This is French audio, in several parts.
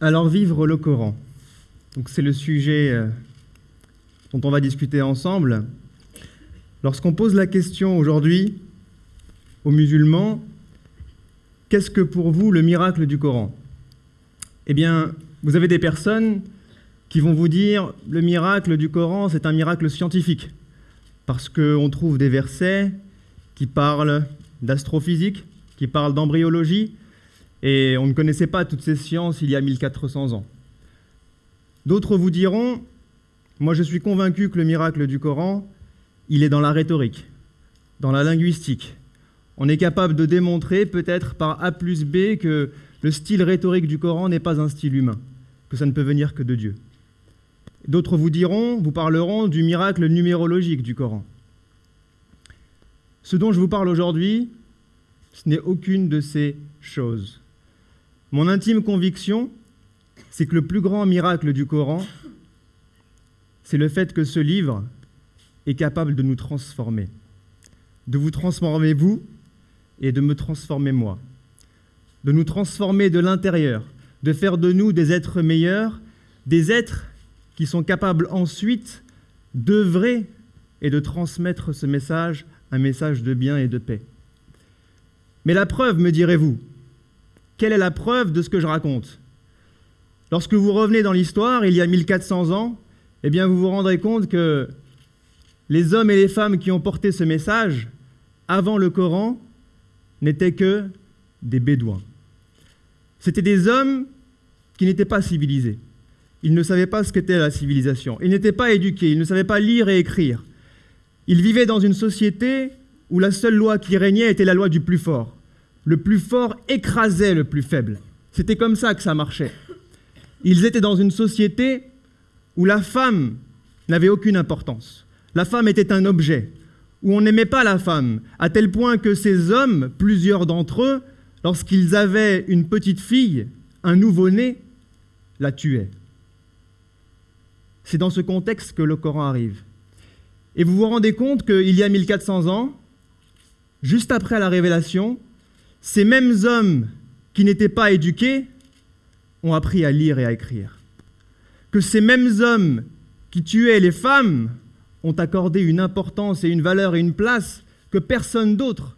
Alors vivre le Coran. C'est le sujet euh, dont on va discuter ensemble. Lorsqu'on pose la question aujourd'hui aux musulmans, qu'est-ce que pour vous le miracle du Coran? Eh bien, vous avez des personnes qui vont vous dire le miracle du Coran, c'est un miracle scientifique, parce qu'on trouve des versets qui parlent d'astrophysique, qui parlent d'embryologie, et on ne connaissait pas toutes ces sciences il y a 1400 ans. D'autres vous diront, moi je suis convaincu que le miracle du Coran, il est dans la rhétorique, dans la linguistique. On est capable de démontrer, peut-être par A plus B, que le style rhétorique du Coran n'est pas un style humain, que ça ne peut venir que de Dieu. D'autres vous diront, vous parleront du miracle numérologique du Coran. Ce dont je vous parle aujourd'hui, ce n'est aucune de ces choses. Mon intime conviction, c'est que le plus grand miracle du Coran, c'est le fait que ce livre est capable de nous transformer, de vous transformer vous et de me transformer moi, de nous transformer de l'intérieur, de faire de nous des êtres meilleurs, des êtres qui sont capables ensuite d'œuvrer et de transmettre ce message, un message de bien et de paix. Mais la preuve, me direz-vous, quelle est la preuve de ce que je raconte? Lorsque vous revenez dans l'histoire, il y a 1400 ans, eh bien vous vous rendrez compte que les hommes et les femmes qui ont porté ce message avant le Coran n'étaient que des bédouins. C'étaient des hommes qui n'étaient pas civilisés. Ils ne savaient pas ce qu'était la civilisation. Ils n'étaient pas éduqués, ils ne savaient pas lire et écrire. Ils vivaient dans une société où la seule loi qui régnait était la loi du plus fort le plus fort écrasait le plus faible. C'était comme ça que ça marchait. Ils étaient dans une société où la femme n'avait aucune importance. La femme était un objet, où on n'aimait pas la femme, à tel point que ces hommes, plusieurs d'entre eux, lorsqu'ils avaient une petite fille, un nouveau-né, la tuaient. C'est dans ce contexte que le Coran arrive. Et vous vous rendez compte qu'il y a 1400 ans, juste après la révélation, ces mêmes hommes qui n'étaient pas éduqués ont appris à lire et à écrire. Que ces mêmes hommes qui tuaient les femmes ont accordé une importance et une valeur et une place que personne d'autre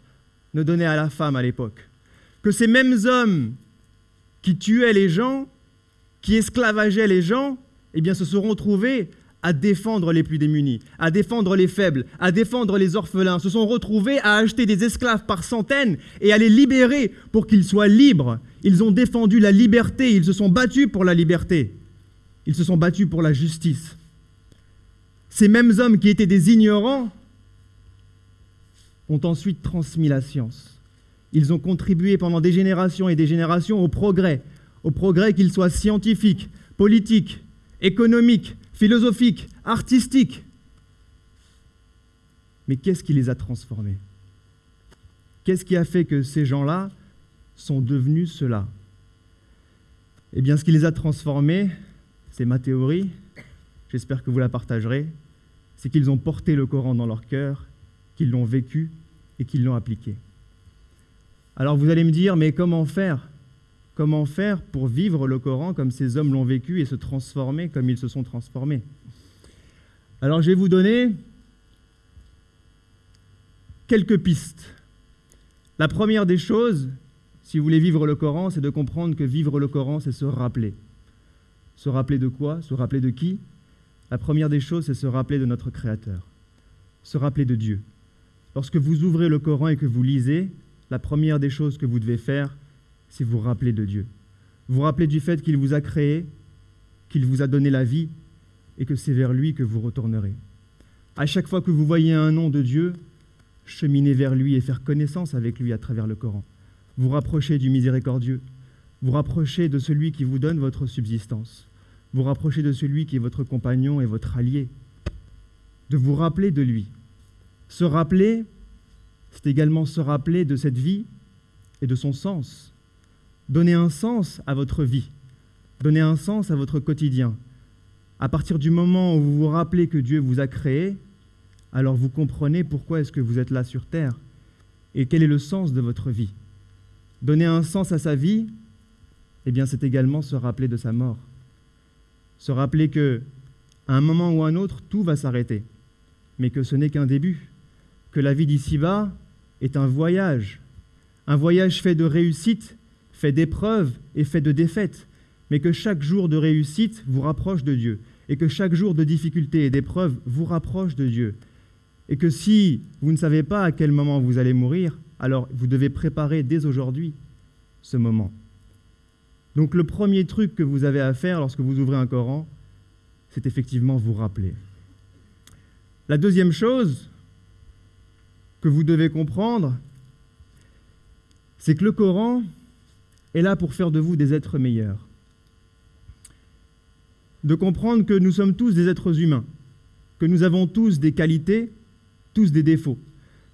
ne donnait à la femme à l'époque. Que ces mêmes hommes qui tuaient les gens, qui esclavageaient les gens, eh se seront trouvés à défendre les plus démunis, à défendre les faibles, à défendre les orphelins, se sont retrouvés à acheter des esclaves par centaines et à les libérer pour qu'ils soient libres. Ils ont défendu la liberté, ils se sont battus pour la liberté, ils se sont battus pour la justice. Ces mêmes hommes qui étaient des ignorants ont ensuite transmis la science. Ils ont contribué pendant des générations et des générations au progrès, au progrès qu'il soit scientifique, politique, économique, philosophique, artistique. Mais qu'est-ce qui les a transformés? Qu'est-ce qui a fait que ces gens-là sont devenus cela? Eh bien, ce qui les a transformés, c'est ma théorie, j'espère que vous la partagerez, c'est qu'ils ont porté le Coran dans leur cœur, qu'ils l'ont vécu et qu'ils l'ont appliqué. Alors vous allez me dire, mais comment faire? Comment faire pour vivre le Coran comme ces hommes l'ont vécu et se transformer comme ils se sont transformés? Alors je vais vous donner quelques pistes. La première des choses, si vous voulez vivre le Coran, c'est de comprendre que vivre le Coran, c'est se rappeler. Se rappeler de quoi? Se rappeler de qui? La première des choses, c'est se rappeler de notre Créateur. Se rappeler de Dieu. Lorsque vous ouvrez le Coran et que vous lisez, la première des choses que vous devez faire, c'est vous rappeler de Dieu. Vous rappeler du fait qu'il vous a créé, qu'il vous a donné la vie et que c'est vers lui que vous retournerez. À chaque fois que vous voyez un nom de Dieu, cheminez vers lui et faire connaissance avec lui à travers le Coran. Vous rapprochez du miséricordieux. Vous rapprochez de celui qui vous donne votre subsistance. Vous rapprochez de celui qui est votre compagnon et votre allié. De vous rappeler de lui. Se rappeler, c'est également se rappeler de cette vie et de son sens. Donnez un sens à votre vie. Donnez un sens à votre quotidien. À partir du moment où vous vous rappelez que Dieu vous a créé, alors vous comprenez pourquoi est-ce que vous êtes là sur Terre et quel est le sens de votre vie. donner un sens à sa vie, eh bien c'est également se rappeler de sa mort. Se rappeler que à un moment ou à un autre, tout va s'arrêter, mais que ce n'est qu'un début, que la vie d'ici-bas est un voyage, un voyage fait de réussite, d'épreuves et fait de défaites, mais que chaque jour de réussite vous rapproche de Dieu, et que chaque jour de difficulté et d'épreuve vous rapproche de Dieu, et que si vous ne savez pas à quel moment vous allez mourir, alors vous devez préparer dès aujourd'hui ce moment. Donc le premier truc que vous avez à faire lorsque vous ouvrez un Coran, c'est effectivement vous rappeler. La deuxième chose que vous devez comprendre, c'est que le Coran est là pour faire de vous des êtres meilleurs. De comprendre que nous sommes tous des êtres humains, que nous avons tous des qualités, tous des défauts,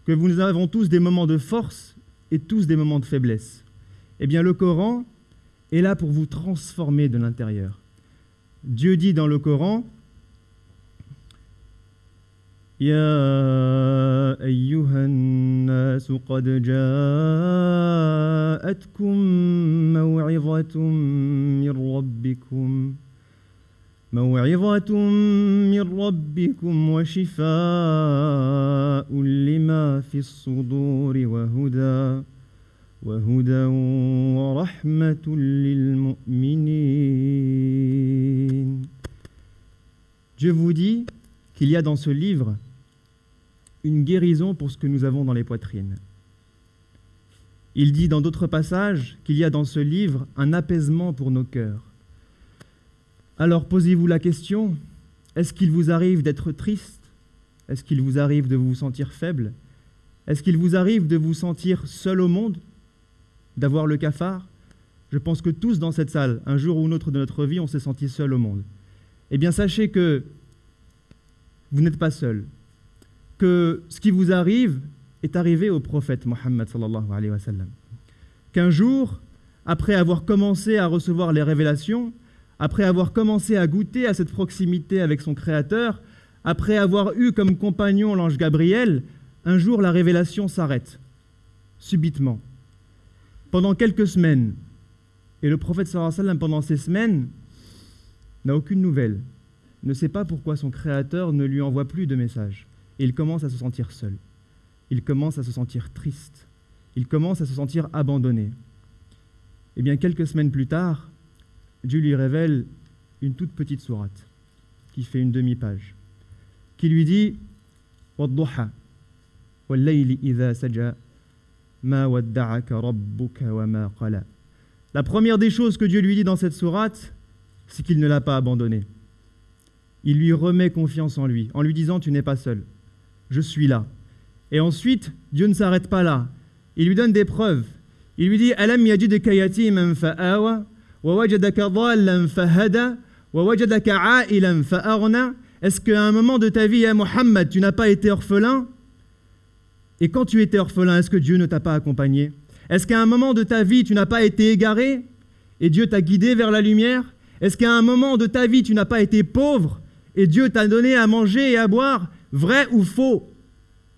que nous avons tous des moments de force et tous des moments de faiblesse. Eh bien, le Coran est là pour vous transformer de l'intérieur. Dieu dit dans le Coran يا أيها الناس قد جاءتكم موعظة من ربكم موعظة من ربكم وشفاء لما في الصدور وهدى وهدى ورحمة للمؤمنين. Dieu vous dit qu'il y a dans ce livre une guérison pour ce que nous avons dans les poitrines. Il dit dans d'autres passages qu'il y a dans ce livre un apaisement pour nos cœurs. Alors posez-vous la question, est-ce qu'il vous arrive d'être triste? Est-ce qu'il vous arrive de vous sentir faible? Est-ce qu'il vous arrive de vous sentir seul au monde? D'avoir le cafard? Je pense que tous dans cette salle, un jour ou un autre de notre vie, on s'est senti seul au monde. Eh bien sachez que vous n'êtes pas seul, que ce qui vous arrive est arrivé au prophète Mohammed sallallahu alayhi wa. Qu'un jour, après avoir commencé à recevoir les révélations, après avoir commencé à goûter à cette proximité avec son Créateur, après avoir eu comme compagnon l'ange Gabriel, un jour la révélation s'arrête, subitement, pendant quelques semaines. Et le prophète sallallahu pendant ces semaines, n'a aucune nouvelle, ne sait pas pourquoi son Créateur ne lui envoie plus de messages. Et il commence à se sentir seul. Il commence à se sentir triste. Il commence à se sentir abandonné. Et eh bien, quelques semaines plus tard, Dieu lui révèle une toute petite sourate qui fait une demi-page, qui lui dit La première des choses que Dieu lui dit dans cette sourate, c'est qu'il ne l'a pas abandonné. Il lui remet confiance en lui, en lui disant Tu n'es pas seul, je suis là. Et ensuite, Dieu ne s'arrête pas là. Il lui donne des preuves. Il lui dit Alam fa'awa est-ce qu'à un moment de ta vie, à Mohammed, tu n'as pas été orphelin? Et quand tu étais orphelin, est-ce que Dieu ne t'a pas accompagné? Est-ce qu'à un moment de ta vie, tu n'as pas été égaré et Dieu t'a guidé vers la lumière? Est-ce qu'à un moment de ta vie, tu n'as pas été pauvre et Dieu t'a donné à manger et à boire Vrai ou faux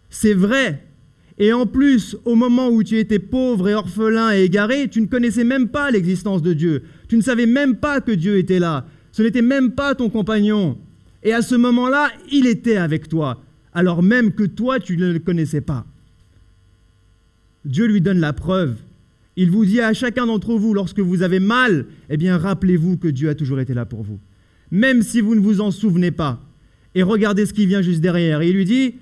C'est vrai. Et en plus, au moment où tu étais pauvre et orphelin et égaré, tu ne connaissais même pas l'existence de Dieu. Tu ne savais même pas que Dieu était là. Ce n'était même pas ton compagnon. Et à ce moment-là, il était avec toi, alors même que toi, tu ne le connaissais pas. Dieu lui donne la preuve. Il vous dit à chacun d'entre vous, lorsque vous avez mal, eh bien, rappelez-vous que Dieu a toujours été là pour vous. Même si vous ne vous en souvenez pas. Et regardez ce qui vient juste derrière. Il lui dit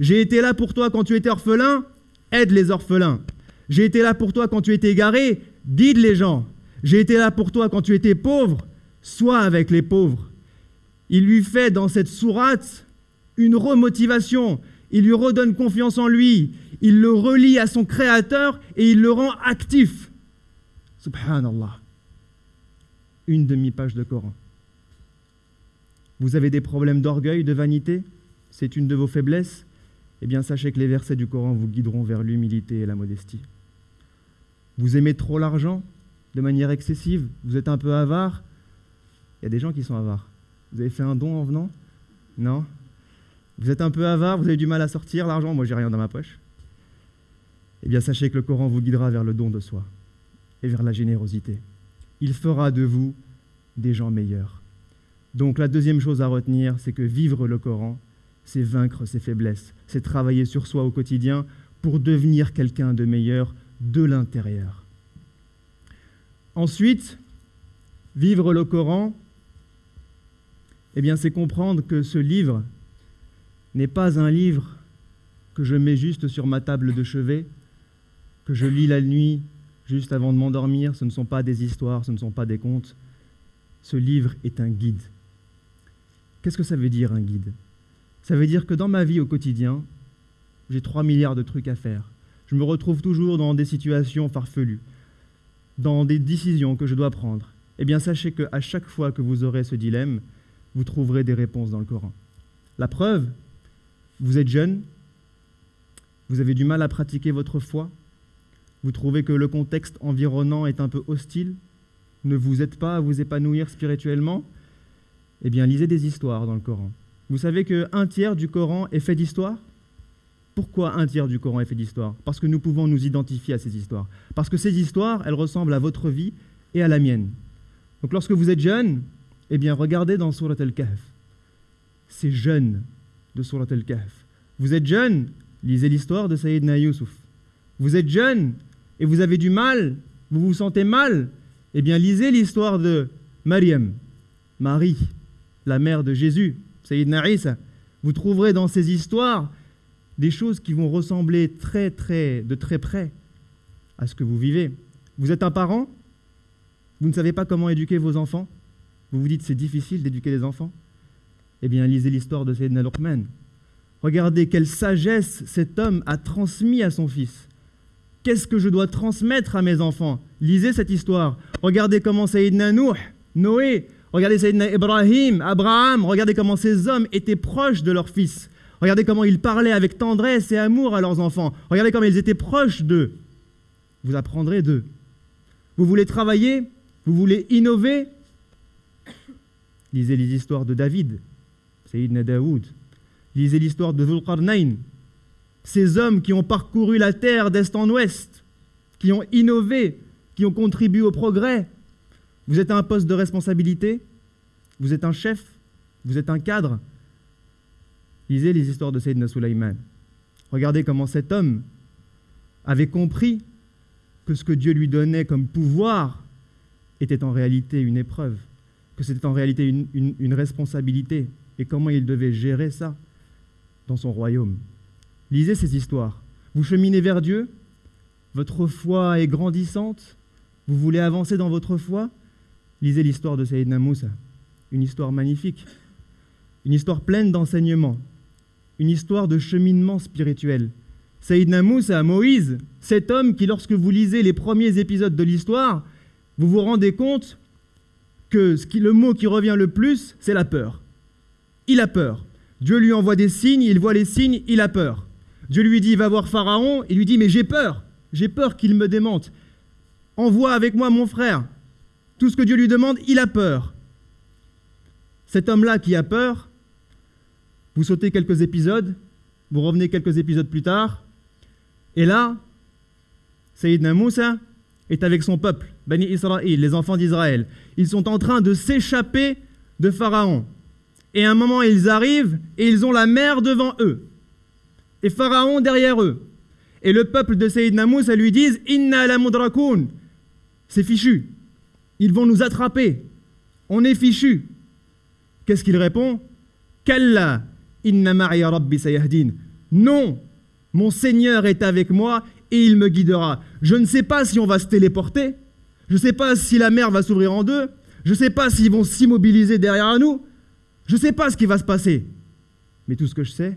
j'ai été là pour toi quand tu étais orphelin, aide les orphelins. J'ai été là pour toi quand tu étais égaré, guide les gens. J'ai été là pour toi quand tu étais pauvre, sois avec les pauvres. Il lui fait dans cette sourate une remotivation. Il lui redonne confiance en lui. Il le relie à son Créateur et il le rend actif. Subhanallah. Une demi-page de Coran. Vous avez des problèmes d'orgueil, de vanité? C'est une de vos faiblesses? Eh bien, sachez que les versets du Coran vous guideront vers l'humilité et la modestie. Vous aimez trop l'argent de manière excessive? Vous êtes un peu avare? Il y a des gens qui sont avares. Vous avez fait un don en venant? Non? Vous êtes un peu avare, vous avez du mal à sortir l'argent, moi j'ai rien dans ma poche. Eh bien sachez que le Coran vous guidera vers le don de soi et vers la générosité. Il fera de vous des gens meilleurs. Donc la deuxième chose à retenir, c'est que vivre le Coran, c'est vaincre ses faiblesses, c'est travailler sur soi au quotidien pour devenir quelqu'un de meilleur de l'intérieur. Ensuite, vivre le Coran, eh bien, c'est comprendre que ce livre n'est pas un livre que je mets juste sur ma table de chevet, que je lis la nuit juste avant de m'endormir. Ce ne sont pas des histoires, ce ne sont pas des contes. Ce livre est un guide. Qu'est-ce que ça veut dire un guide? Ça veut dire que dans ma vie au quotidien, j'ai 3 milliards de trucs à faire. Je me retrouve toujours dans des situations farfelues, dans des décisions que je dois prendre. Eh bien, sachez qu'à chaque fois que vous aurez ce dilemme, vous trouverez des réponses dans le Coran. La preuve, vous êtes jeune, vous avez du mal à pratiquer votre foi, vous trouvez que le contexte environnant est un peu hostile, ne vous aide pas à vous épanouir spirituellement, eh bien lisez des histoires dans le Coran. Vous savez qu'un tiers du Coran est fait d'histoire? Pourquoi un tiers du Coran est fait d'histoire? Parce que nous pouvons nous identifier à ces histoires. Parce que ces histoires, elles ressemblent à votre vie et à la mienne. Donc lorsque vous êtes jeune, eh bien regardez dans Surat al-Kahf. Ces jeunes de Surat al-Kahf. Vous êtes jeune, lisez l'histoire de Sayyidina Yusuf. Vous êtes jeune et vous avez du mal, vous vous sentez mal, eh bien lisez l'histoire de Mariam, Marie, la mère de Jésus, Sayyidina Isa. Vous trouverez dans ces histoires des choses qui vont ressembler très très de très près à ce que vous vivez. Vous êtes un parent, vous ne savez pas comment éduquer vos enfants, vous vous dites c'est difficile d'éduquer les enfants Eh bien lisez l'histoire de Sayyidina Luqman. Regardez quelle sagesse cet homme a transmis à son fils. Qu'est-ce que je dois transmettre à mes enfants? Lisez cette histoire. Regardez comment Sayyidina Nuh, Noé, regardez Sayyidina Ibrahim, Abraham, regardez comment ces hommes étaient proches de leur fils. Regardez comment ils parlaient avec tendresse et amour à leurs enfants. Regardez comment ils étaient proches d'eux. Vous apprendrez d'eux. Vous voulez travailler? Vous voulez innover? Lisez les histoires de David, Sayyidina Daoud, Lisez l'histoire de Zulqarnain, ces hommes qui ont parcouru la terre d'est en ouest, qui ont innové, qui ont contribué au progrès. Vous êtes un poste de responsabilité, vous êtes un chef, vous êtes un cadre. Lisez les histoires de Sayyidina Sulaiman. Regardez comment cet homme avait compris que ce que Dieu lui donnait comme pouvoir était en réalité une épreuve, que c'était en réalité une responsabilité, et comment il devait gérer ça dans son royaume. Lisez ces histoires. Vous cheminez vers Dieu, votre foi est grandissante, vous voulez avancer dans votre foi, lisez l'histoire de Sayyidina Moussa, une histoire magnifique, une histoire pleine d'enseignements, une histoire de cheminement spirituel. Sayyidina Moussa, Moïse, cet homme qui, lorsque vous lisez les premiers épisodes de l'histoire, vous vous rendez compte que le mot qui revient le plus, c'est la peur. Il a peur. Dieu lui envoie des signes, il voit les signes, il a peur. Dieu lui dit, va voir Pharaon, il lui dit, mais j'ai peur, j'ai peur qu'il me démente. Envoie avec moi mon frère. Tout ce que Dieu lui demande, il a peur. Cet homme-là qui a peur, vous sautez quelques épisodes, vous revenez quelques épisodes plus tard, et là, Sayyidina Moussa est avec son peuple, Bani Israël, les enfants d'Israël. Ils sont en train de s'échapper de Pharaon. Et à un moment, ils arrivent et ils ont la mer devant eux. Et Pharaon derrière eux. Et le peuple de Sayyidina Moussa lui disent Inna la. C'est fichu. Ils vont nous attraper. On est fichu. Qu'est-ce qu'il répond Kalla inna rabbi sayahdin. Non, mon Seigneur est avec moi et il me guidera. Je ne sais pas si on va se téléporter. Je ne sais pas si la mer va s'ouvrir en deux. Je ne sais pas s'ils vont s'immobiliser derrière nous. Je ne sais pas ce qui va se passer, mais tout ce que je sais,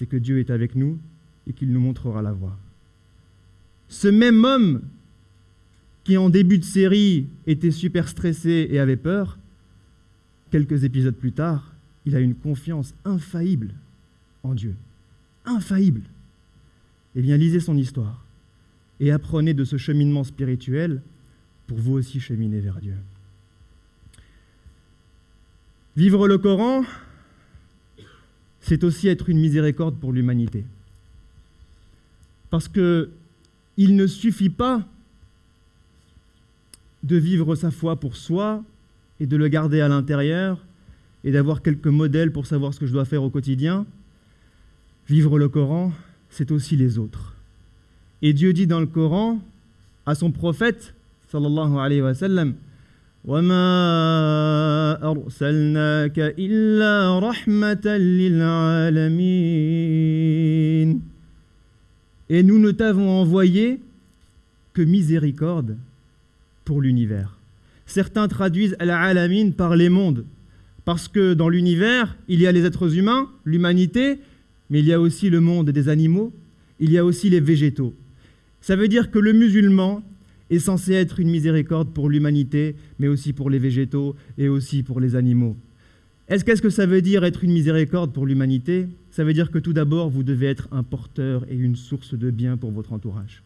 c'est que Dieu est avec nous et qu'il nous montrera la voie. Ce même homme qui en début de série était super stressé et avait peur, quelques épisodes plus tard, il a une confiance infaillible en Dieu. Infaillible. Eh bien, lisez son histoire et apprenez de ce cheminement spirituel pour vous aussi cheminer vers Dieu. Vivre le Coran, c'est aussi être une miséricorde pour l'humanité. Parce que il ne suffit pas de vivre sa foi pour soi et de le garder à l'intérieur et d'avoir quelques modèles pour savoir ce que je dois faire au quotidien. Vivre le Coran, c'est aussi les autres. Et Dieu dit dans le Coran à son prophète, sallallahu alayhi wa sallam, Et nous ne t'avons envoyé que miséricorde pour l'univers. Certains traduisent al-alamin par les mondes, parce que dans l'univers, il y a les êtres humains, l'humanité, mais il y a aussi le monde des animaux, il y a aussi les végétaux. Ça veut dire que le musulman est censé être une miséricorde pour l'humanité, mais aussi pour les végétaux et aussi pour les animaux. Est-ce qu'est-ce que ça veut dire être une miséricorde pour l'humanité? Ça veut dire que tout d'abord, vous devez être un porteur et une source de bien pour votre entourage.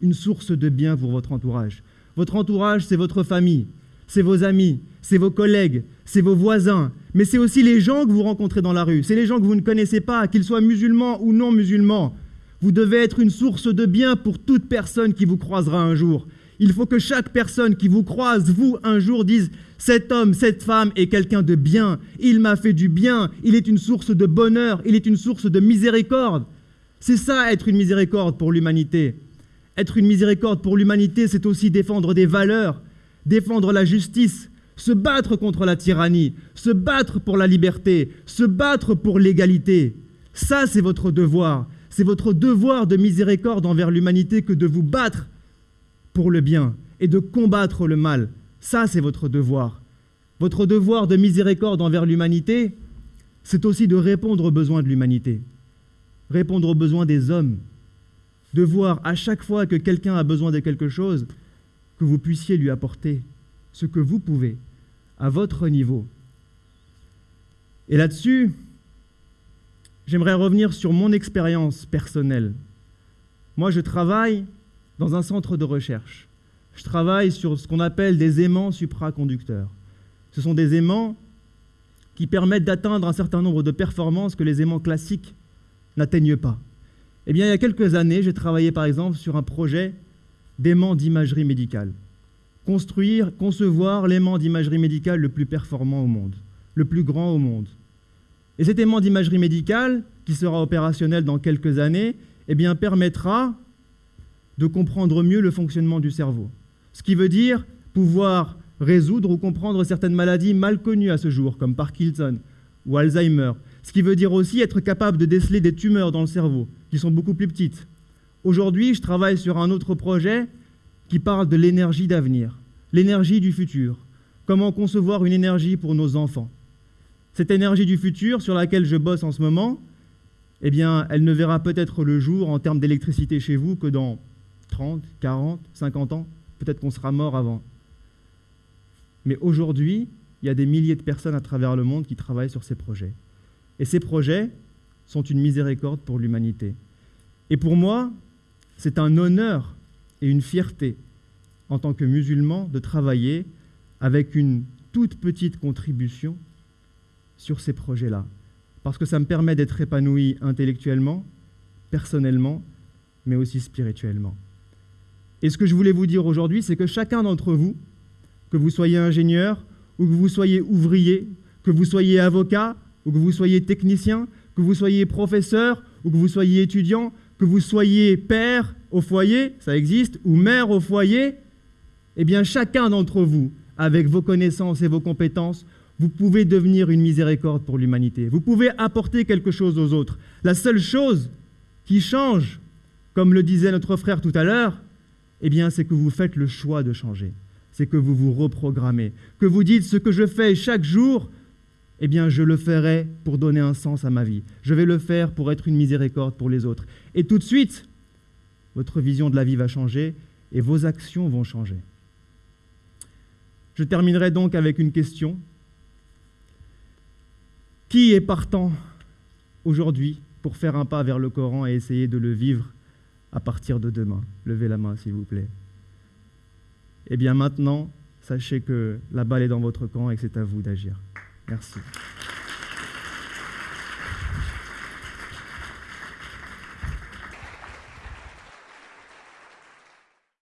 Une source de bien pour votre entourage. Votre entourage, c'est votre famille, c'est vos amis, c'est vos collègues, c'est vos voisins, mais c'est aussi les gens que vous rencontrez dans la rue, c'est les gens que vous ne connaissez pas, qu'ils soient musulmans ou non musulmans. Vous devez être une source de bien pour toute personne qui vous croisera un jour. Il faut que chaque personne qui vous croise, vous, un jour, dise Cet homme, cette femme est quelqu'un de bien, il m'a fait du bien, il est une source de bonheur, il est une source de miséricorde. C'est ça, être une miséricorde pour l'humanité. Être une miséricorde pour l'humanité, c'est aussi défendre des valeurs, défendre la justice, se battre contre la tyrannie, se battre pour la liberté, se battre pour l'égalité. Ça, c'est votre devoir. C'est votre devoir de miséricorde envers l'humanité que de vous battre pour le bien et de combattre le mal. Ça, c'est votre devoir. Votre devoir de miséricorde envers l'humanité, c'est aussi de répondre aux besoins de l'humanité, répondre aux besoins des hommes, de voir à chaque fois que quelqu'un a besoin de quelque chose, que vous puissiez lui apporter ce que vous pouvez, à votre niveau. Et là-dessus, j'aimerais revenir sur mon expérience personnelle. Moi, je travaille dans un centre de recherche. Je travaille sur ce qu'on appelle des aimants supraconducteurs. Ce sont des aimants qui permettent d'atteindre un certain nombre de performances que les aimants classiques n'atteignent pas. Eh bien, il y a quelques années, j'ai travaillé par exemple sur un projet d'aimant d'imagerie médicale. Construire, concevoir l'aimant d'imagerie médicale le plus performant au monde, le plus grand au monde. Et cet aimant d'imagerie médicale, qui sera opérationnel dans quelques années, eh bien, permettra de comprendre mieux le fonctionnement du cerveau. Ce qui veut dire pouvoir résoudre ou comprendre certaines maladies mal connues à ce jour, comme Parkinson ou Alzheimer. Ce qui veut dire aussi être capable de déceler des tumeurs dans le cerveau, qui sont beaucoup plus petites. Aujourd'hui, je travaille sur un autre projet qui parle de l'énergie d'avenir, l'énergie du futur. Comment concevoir une énergie pour nos enfants cette énergie du futur sur laquelle je bosse en ce moment, eh bien, elle ne verra peut-être le jour en termes d'électricité chez vous que dans 30, 40, 50 ans. Peut-être qu'on sera mort avant. Mais aujourd'hui, il y a des milliers de personnes à travers le monde qui travaillent sur ces projets. Et ces projets sont une miséricorde pour l'humanité. Et pour moi, c'est un honneur et une fierté en tant que musulman de travailler avec une toute petite contribution sur ces projets-là, parce que ça me permet d'être épanoui intellectuellement, personnellement, mais aussi spirituellement. Et ce que je voulais vous dire aujourd'hui, c'est que chacun d'entre vous, que vous soyez ingénieur, ou que vous soyez ouvrier, que vous soyez avocat, ou que vous soyez technicien, que vous soyez professeur, ou que vous soyez étudiant, que vous soyez père au foyer, ça existe, ou mère au foyer, eh bien chacun d'entre vous, avec vos connaissances et vos compétences, vous pouvez devenir une miséricorde pour l'humanité. Vous pouvez apporter quelque chose aux autres. La seule chose qui change, comme le disait notre frère tout à l'heure, eh bien, c'est que vous faites le choix de changer. C'est que vous vous reprogrammez. Que vous dites ce que je fais chaque jour, eh bien, je le ferai pour donner un sens à ma vie. Je vais le faire pour être une miséricorde pour les autres. Et tout de suite, votre vision de la vie va changer et vos actions vont changer. Je terminerai donc avec une question qui est partant aujourd'hui pour faire un pas vers le Coran et essayer de le vivre à partir de demain Levez la main, s'il vous plaît. Eh bien maintenant, sachez que la balle est dans votre camp et que c'est à vous d'agir. Merci.